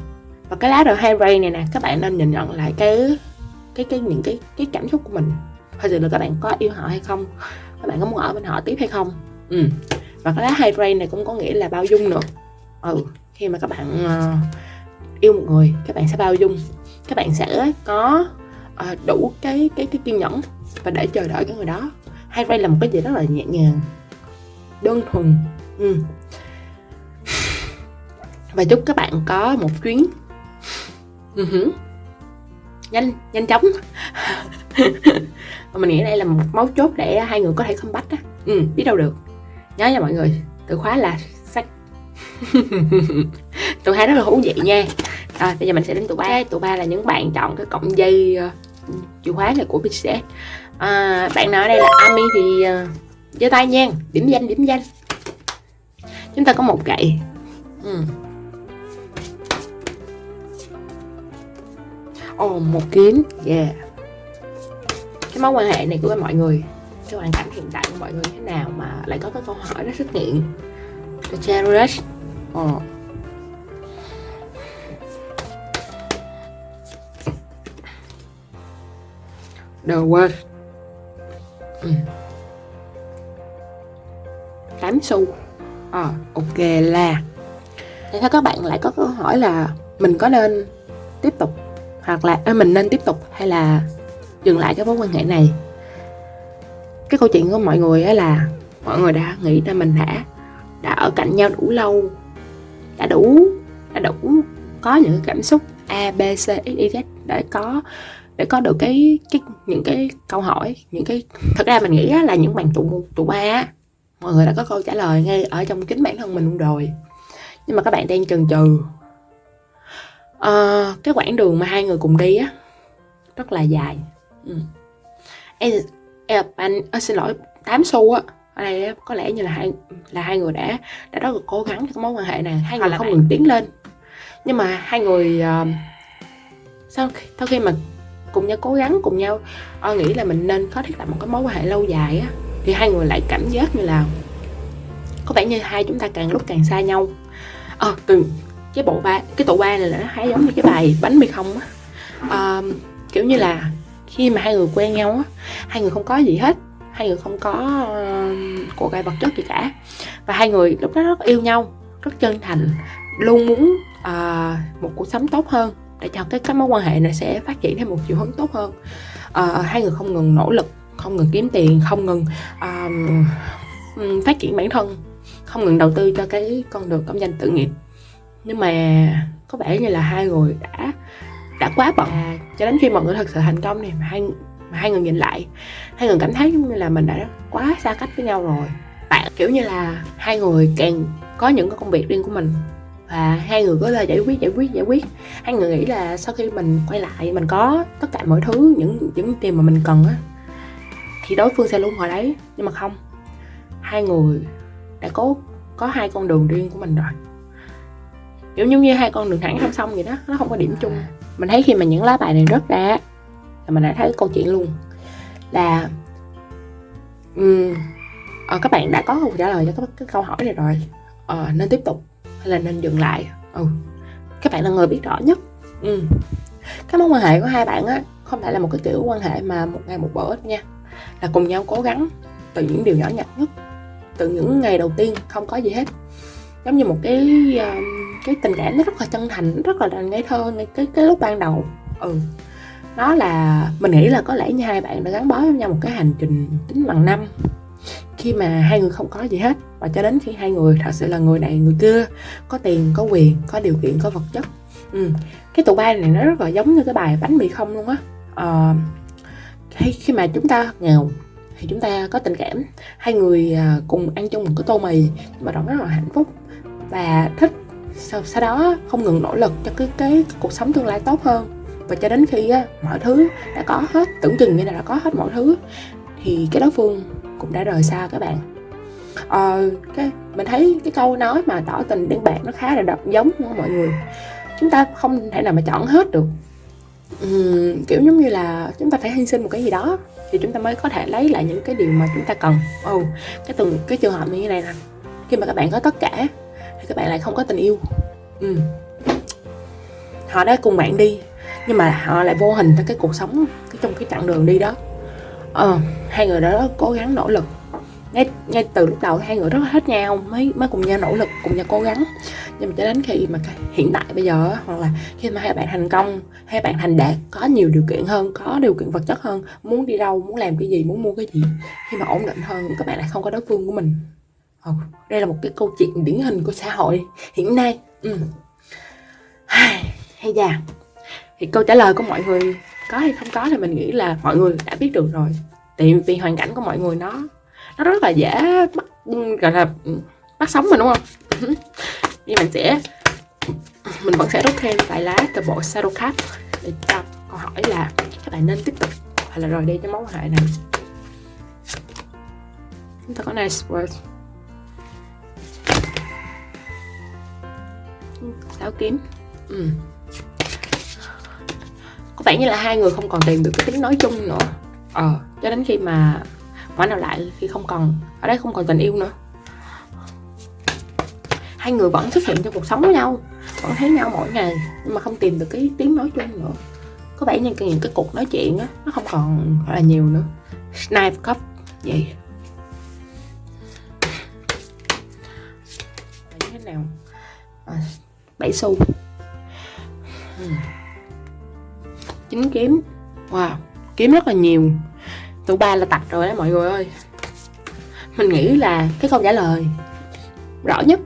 và cái lá hai ray này nè các bạn nên nhìn nhận lại cái cái cái những cái cái cảm xúc của mình. Thật sự là các bạn có yêu họ hay không? Các bạn có muốn ở bên họ tiếp hay không? Ừ và cái lá hai ray này cũng có nghĩa là bao dung nữa. Ừ khi mà các bạn uh, yêu một người các bạn sẽ bao dung. Các bạn sẽ có uh, đủ cái cái cái kiên nhẫn và để chờ đợi cái người đó. Hai ray là một cái gì rất là nhẹ nhàng đơn thuần. Ừ. và chúc các bạn có một chuyến uh-huh. nhanh nhanh chóng. (laughs) Mình nghĩ đây là một mấu chốt để hai người có thể không bắt á. Ừ, biết đâu được. Nhớ nha mọi người từ khóa là (laughs) tụ hai rất là thú vị nha. À, bây giờ mình sẽ đến tụ ba. Tụ ba là những bạn chọn cái cọng dây uh, chìa khóa này của BTS à, bạn nào ở đây là Ami thì uh, giơ tay nha. Điểm danh điểm danh. Chúng ta có một gậy. Ừ. oh, một kiếm. Yeah. Cái mối quan hệ này của mọi người cái hoàn cảnh hiện tại của mọi người thế nào mà lại có cái câu hỏi rất xuất hiện. The Cherish oh. The World ừ. 8 xu à, ok là Thế theo các bạn lại có câu hỏi là mình có nên tiếp tục hoặc là à, mình nên tiếp tục hay là dừng lại cái mối quan hệ này cái câu chuyện của mọi người là mọi người đã nghĩ ra mình đã đã ở cạnh nhau đủ lâu đã đủ đã đủ có những cảm xúc a b c x y z để có để có được cái cái những cái câu hỏi những cái thật ra mình nghĩ là những bạn tụ tụ ba mọi người đã có câu trả lời ngay ở trong chính bản thân mình luôn rồi. Nhưng mà các bạn đang chần chừ. À, cái quãng đường mà hai người cùng đi á rất là dài. Ừ. em, em anh anh xin lỗi 8 xu á ở đây có lẽ như là hai là hai người đã đã rất là cố gắng cho cái mối quan hệ này. Hai người không ngừng tiến lên. Nhưng mà hai người uh, sau khi, sau khi mà cùng nhau cố gắng cùng nhau uh, nghĩ là mình nên có thiết lập một cái mối quan hệ lâu dài á thì hai người lại cảm giác như là có vẻ như hai chúng ta càng lúc càng xa nhau. Ờ à, từ cái bộ ba cái tụ ba này là nó hay giống như cái bài bánh mì không á. À, kiểu như là khi mà hai người quen nhau á hai người không có gì hết hai người không có uh, của cải vật chất gì cả. Và hai người lúc đó rất yêu nhau rất chân thành luôn muốn uh, một cuộc sống tốt hơn để cho cái cái mối quan hệ này sẽ phát triển theo một chiều hướng tốt hơn. Uh, hai người không ngừng nỗ lực không ngừng kiếm tiền không ngừng uh, phát triển bản thân không ngừng đầu tư cho cái con đường công danh tự nghiệp. Nhưng mà có vẻ như là hai người đã đã quá bận cho đến khi mọi người thật sự thành công thì hai mà hai người nhìn lại hai người cảm thấy như là mình đã quá xa cách với nhau rồi. Bạn kiểu như là hai người càng có những cái công việc riêng của mình và hai người có là giải quyết giải quyết giải quyết. Hai người nghĩ là sau khi mình quay lại mình có tất cả mọi thứ những những tiền mà mình cần á thì đối phương sẽ luôn ở đấy. Nhưng mà không hai người đã có có hai con đường riêng của mình rồi. Kiểu giống như hai con đường thẳng song song vậy đó nó không có điểm chung. Mình thấy khi mà những lá bài này rớt ra là mình đã thấy câu chuyện luôn. Là um, à, các bạn đã có câu trả lời cho các cái câu hỏi này rồi. À, nên tiếp tục hay là nên dừng lại? Ừ các bạn là người biết rõ nhất. Ừ. cái mối quan hệ của hai bạn á không phải là một cái kiểu quan hệ mà một ngày một bữa nha. Là cùng nhau cố gắng từ những điều nhỏ nhặt nhất từ những ngày đầu tiên không có gì hết. Giống như một cái cái tình cảm nó rất là chân thành rất là ngây thơ ngay cái cái lúc ban đầu. Ừ nó là mình nghĩ là có lẽ như hai bạn đã gắn bó với nhau một cái hành trình tính bằng năm. Khi mà hai người không có gì hết và cho đến khi hai người thật sự là người này người kia có tiền có quyền có điều kiện có vật chất. Ừ. cái tụ ba này nó rất là giống như cái bài bánh mì không luôn á. À, khi, khi mà chúng ta nghèo thì chúng ta có tình cảm. Hai người à, cùng ăn chung một cái tô mì mà đó rất là hạnh phúc và thích. Sau, sau đó không ngừng nỗ lực cho cái, cái, cái cuộc sống tương lai tốt hơn và cho đến khi á, mọi thứ đã có hết tưởng chừng như là đã có hết mọi thứ thì cái đối phương cũng đã rời xa các bạn. Ờ, cái mình thấy cái câu nói mà tỏ tình đến bạn nó khá là đọc giống của mọi người. Chúng ta không thể nào mà chọn hết được. Uhm, kiểu giống như là chúng ta phải hy sinh một cái gì đó thì chúng ta mới có thể lấy lại những cái điều mà chúng ta cần. Ồ oh, cái từng cái trường hợp như thế này nè. Khi mà các bạn có tất cả thì các bạn lại không có tình yêu. Uhm. họ đã cùng bạn đi nhưng mà họ lại vô hình tới cái cuộc sống cái trong cái chặng đường đi đó. Ờ, hai người đó cố gắng nỗ lực. Ngay ngay từ lúc đầu hai người rất là hết nhau mới mới cùng nhau nỗ lực cùng nhau cố gắng. Nhưng mà cho đến khi mà hiện tại bây giờ hoặc là khi mà hai bạn thành công hai bạn thành đạt có nhiều điều kiện hơn có điều kiện vật chất hơn muốn đi đâu muốn làm cái gì muốn mua cái gì khi mà ổn định hơn các bạn lại không có đối phương của mình. Ừ, đây là một cái câu chuyện điển hình của xã hội hiện nay. Ừ. hay già thì câu trả lời của mọi người có hay không có thì mình nghĩ là mọi người đã biết được rồi. Tại vì hoàn cảnh của mọi người nó nó rất là dễ bắt gọi là ừ, bắt sống mình đúng không? (laughs) Nhưng mình sẽ mình vẫn sẽ rút thêm vài lá từ bộ shadow card để cho câu hỏi là các bạn nên tiếp tục hay là rời đi cái mối quan hệ này. Chúng ta có nice words, sáu kiếm. Ừ vẻ như là hai người không còn tìm được cái tiếng nói chung nữa. Ờ cho đến khi mà quả nào lại khi không còn ở đây không còn tình yêu nữa. Hai người vẫn xuất hiện trong cuộc sống với nhau vẫn thấy nhau mỗi ngày nhưng mà không tìm được cái tiếng nói chung nữa. Có vẻ như những cái cuộc nói chuyện á nó không còn gọi là nhiều nữa. Snipe cup vậy. Như thế nào? À, bảy xu. Hmm chín kiếm. Wow, kiếm rất là nhiều. Tụ ba là tạch rồi đấy mọi người ơi. Mình nghĩ là cái câu trả lời rõ nhất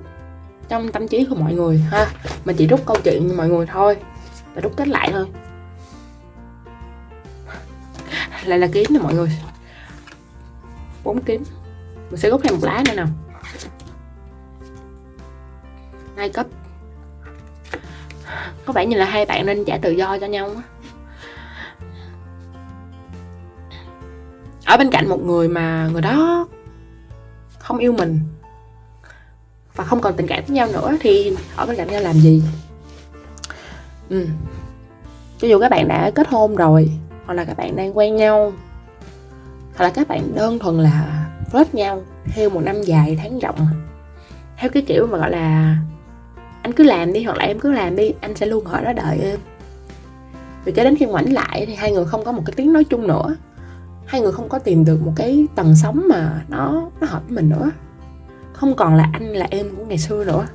trong tâm trí của mọi người ha. Mình chỉ rút câu chuyện cho mọi người thôi, và rút kết lại thôi. Lại là kiếm nè mọi người. Bốn kiếm. Mình sẽ rút thêm một lá nữa nào. Hai cấp. Có vẻ như là hai bạn nên trả tự do cho nhau ở bên cạnh một người mà người đó không yêu mình và không còn tình cảm với nhau nữa thì ở bên cạnh nhau làm gì? Ừ. cho dù các bạn đã kết hôn rồi hoặc là các bạn đang quen nhau, hoặc là các bạn đơn thuần là flirt nhau theo một năm dài tháng rộng, theo cái kiểu mà gọi là anh cứ làm đi hoặc là em cứ làm đi, anh sẽ luôn ở đó đợi em. Vì cho đến khi ngoảnh lại thì hai người không có một cái tiếng nói chung nữa hai người không có tìm được một cái tầng sống mà nó nó hợp với mình nữa. Không còn là anh, là em của ngày xưa nữa.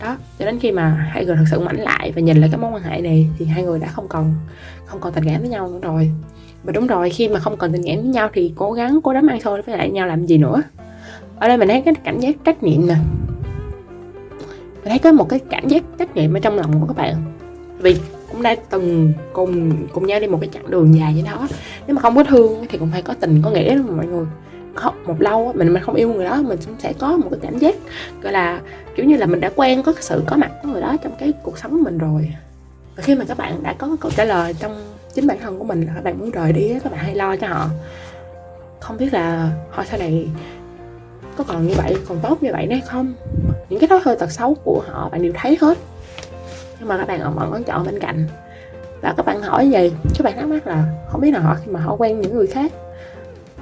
Đó, cho đến khi mà hai người thật sự mạnh lại và nhìn lại cái mối quan hệ này thì hai người đã không còn không còn tình cảm với nhau nữa rồi. Và đúng rồi, khi mà không còn tình cảm với nhau thì cố gắng, cố đắm ăn thôi với lại nhau làm gì nữa. Ở đây mình thấy cái cảm giác trách nhiệm nè. Mình thấy có một cái cảm giác trách nhiệm ở trong lòng của các bạn. Vì cũng đã từng cùng cùng nhau đi một cái chặng đường dài vậy đó. Nếu mà không có thương thì cũng phải có tình có nghĩa mà mọi người. Không, một lâu mình mình không yêu người đó mình cũng sẽ có một cái cảm giác gọi là kiểu như là mình đã quen có sự có mặt của người đó trong cái cuộc sống của mình rồi. Và khi mà các bạn đã có câu trả lời trong chính bản thân của mình là các bạn muốn rời đi các bạn hay lo cho họ. Không biết là họ sau này có còn như vậy còn tốt như vậy hay không? Những cái thói hơi tật xấu của họ bạn đều thấy hết nhưng mà các bạn vẫn còn chọn bên cạnh. Và các bạn hỏi gì? Các bạn thắc mắc là không biết là họ khi mà họ quen những người khác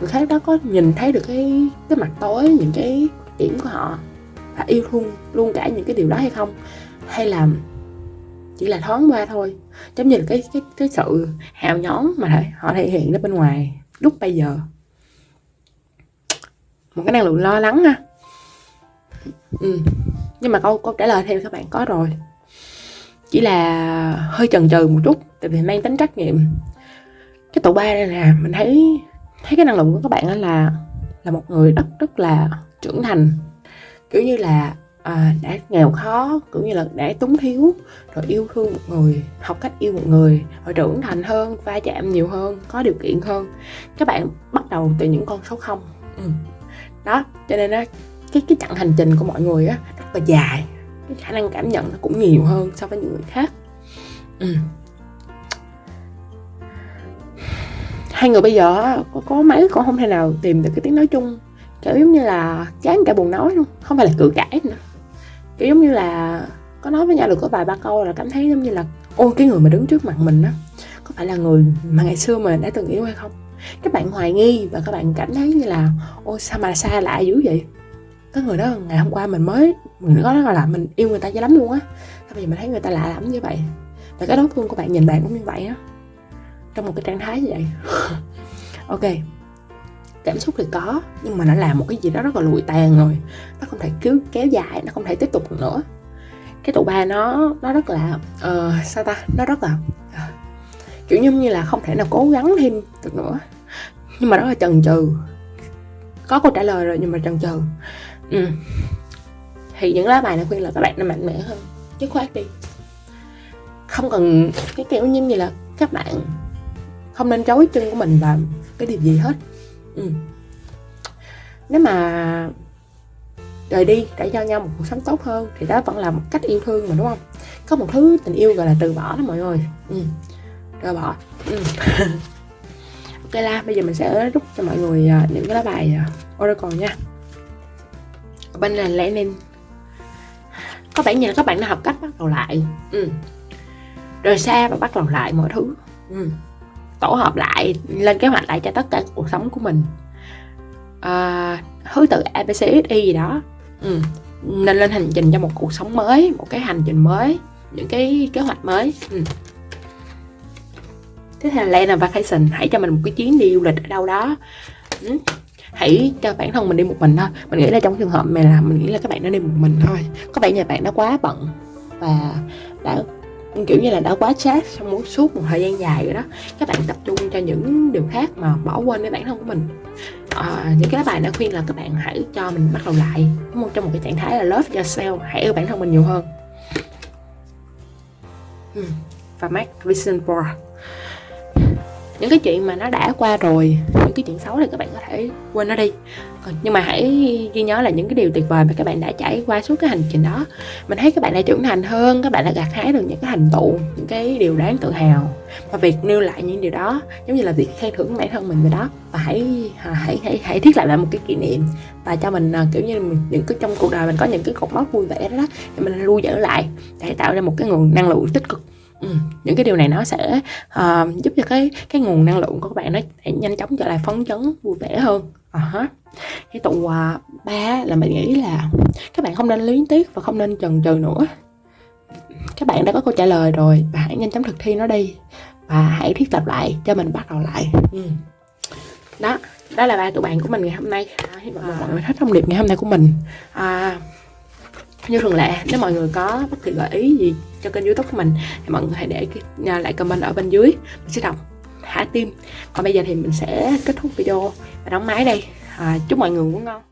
người khác đó có nhìn thấy được cái cái mặt tối, những cái điểm của họ và yêu thương luôn cả những cái điều đó hay không? Hay là chỉ là thoáng qua thôi? Giống như là cái cái cái sự hào nhón mà họ thể hiện ra bên ngoài lúc bây giờ. Một cái năng lượng lo lắng ha. Ừ. nhưng mà câu câu trả lời theo các bạn có rồi chỉ là hơi chần chừ một chút tại vì mang tính trách nhiệm. Cái tụ ba đây nè mình thấy thấy cái năng lượng của các bạn là là một người rất rất là trưởng thành. Kiểu như là à, đã nghèo khó cũng như là đã túng thiếu rồi yêu thương một người học cách yêu một người rồi trưởng thành hơn va chạm nhiều hơn có điều kiện hơn. Các bạn bắt đầu từ những con số không. Ừ. đó cho nên á cái cái chặng hành trình của mọi người á rất là dài cái khả năng cảm nhận nó cũng nhiều hơn so với những người khác. Ừ. hai người bây giờ có, có mấy con không thể nào tìm được cái tiếng nói chung. Kiểu giống như là chán cả buồn nói luôn không phải là cự cãi nữa. Kiểu giống như là có nói với nhau được có vài ba câu là cảm thấy giống như là ôi cái người mà đứng trước mặt mình á có phải là người mà ngày xưa mình đã từng yêu hay không? Các bạn hoài nghi và các bạn cảm thấy như là ôi sao mà xa lạ dữ vậy? Cái người đó ngày hôm qua mình mới mình có nói là mình yêu người ta dữ lắm luôn á. Sao bây giờ mình thấy người ta lạ lắm như vậy. Và cái đối phương của bạn nhìn bạn cũng như vậy á. Trong một cái trạng thái như vậy. (laughs) Ok. Cảm xúc thì có nhưng mà nó làm một cái gì đó rất là lụi tàn rồi. Nó không thể cứ kéo dài nó không thể tiếp tục được nữa. Cái tụ ba nó nó rất là uh, sao ta? Nó rất là uh, kiểu như như là không thể nào cố gắng thêm được nữa. Nhưng mà rất là chần chừ. Có câu trả lời rồi nhưng mà chần chừ. Ừ thì những lá bài này khuyên là các bạn nên mạnh mẽ hơn chứ khoát đi. Không cần cái kiểu như là các bạn không nên chối chân của mình vào cái điều gì hết. Ừ. nếu mà rời đi để cho nhau một cuộc sống tốt hơn thì đó vẫn là một cách yêu thương mà, đúng không? Có một thứ tình yêu gọi là từ bỏ đó mọi người. Ừ. từ bỏ. Ừ. (laughs) ok la bây giờ mình sẽ rút cho mọi người à, những cái lá bài à, oracle nha. Bên này lẽ nên có vẻ như là các bạn đã học cách bắt đầu lại ừ. rời xa và bắt đầu lại mọi thứ ừ tổ hợp lại lên kế hoạch lại cho tất cả cuộc sống của mình à, thứ tự abcxy gì đó ừ. nên lên hành trình cho một cuộc sống mới một cái hành trình mới những cái kế hoạch mới ừ. tiếp theo là lên of vacation hãy cho mình một cái chuyến đi du lịch ở đâu đó ừ hãy cho bản thân mình đi một mình thôi. Mình nghĩ là trong trường hợp này là mình nghĩ là các bạn nên đi một mình thôi. Có vẻ nhà bạn đã quá bận và đã kiểu như là đã quá chat trong suốt một thời gian dài rồi đó. Các bạn tập trung cho những điều khác mà bỏ quên với bản thân của mình. À, những cái bài đã khuyên là các bạn hãy cho mình bắt đầu lại. Đúng không? trong một cái trạng thái là love yourself hãy yêu bản thân mình nhiều hơn. Ừ, và make vision for những cái chuyện mà nó đã qua rồi những cái chuyện xấu thì các bạn có thể quên nó đi. Còn nhưng mà hãy ghi nhớ là những cái điều tuyệt vời mà các bạn đã trải qua suốt cái hành trình đó. Mình thấy các bạn đã trưởng thành hơn các bạn đã gặt hái được những cái thành tựu những cái điều đáng tự hào. Và việc nêu lại những điều đó giống như là việc khen thưởng bản thân mình về đó. Và hãy à, hãy hãy hãy thiết lập lại một cái kỷ niệm và cho mình à, kiểu như mình, những cái trong cuộc đời mình có những cái cột mốc vui vẻ đó, đó thì mình lưu giữ lại để tạo ra một cái nguồn năng lượng tích cực. Ừ, những cái điều này nó sẽ uh, giúp cho cái cái nguồn năng lượng của các bạn nó nhanh chóng trở lại phấn chấn vui vẻ hơn uh-huh. cái tụ uh, ba là mình nghĩ là các bạn không nên luyến tiếc và không nên chần chừ nữa các bạn đã có câu trả lời rồi và hãy nhanh chóng thực thi nó đi và hãy thiết lập lại cho mình bắt đầu lại ừ. đó đó là ba tụi bạn của mình ngày hôm nay à, hy vọng à. mọi người thích thông điệp ngày hôm nay của mình à, như thường lệ nếu mọi người có bất kỳ gợi ý gì cho kênh youtube của mình thì mọi người hãy để à, lại comment ở bên dưới. Mình sẽ đọc thả tim còn bây giờ thì mình sẽ kết thúc video và đóng máy đây. À, chúc mọi người ngủ ngon.